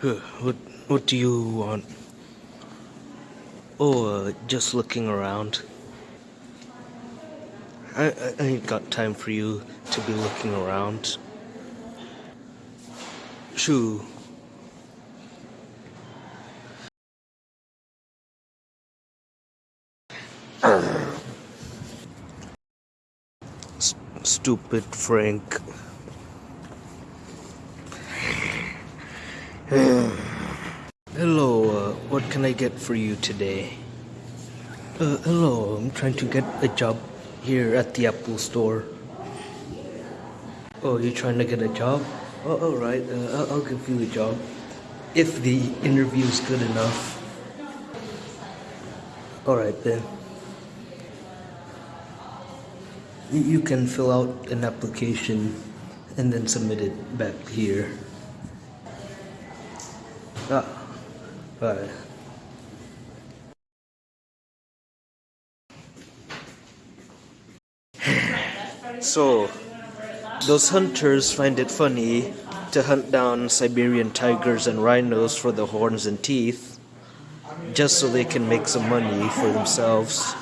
What What do you want? Oh, uh, just looking around. I, I I ain't got time for you to be looking around. Shoo. Stupid Frank. Hello, uh, what can I get for you today? Uh, hello, I'm trying to get a job here at the Apple store. Oh, you're trying to get a job? Oh, alright, uh, I'll, give you a job. If the interview's good enough. Alright then. You can fill out an application and then submit it back here. So, those hunters find it funny to hunt down Siberian tigers and rhinos for the horns and teeth, just so they can make some money for themselves.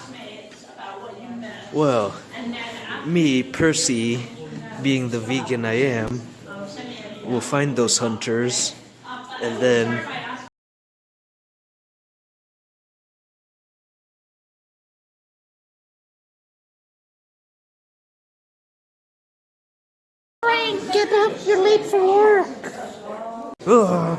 Well, me, Percy, being the vegan I am, will find those hunters and then get up. You're late for work. Ugh,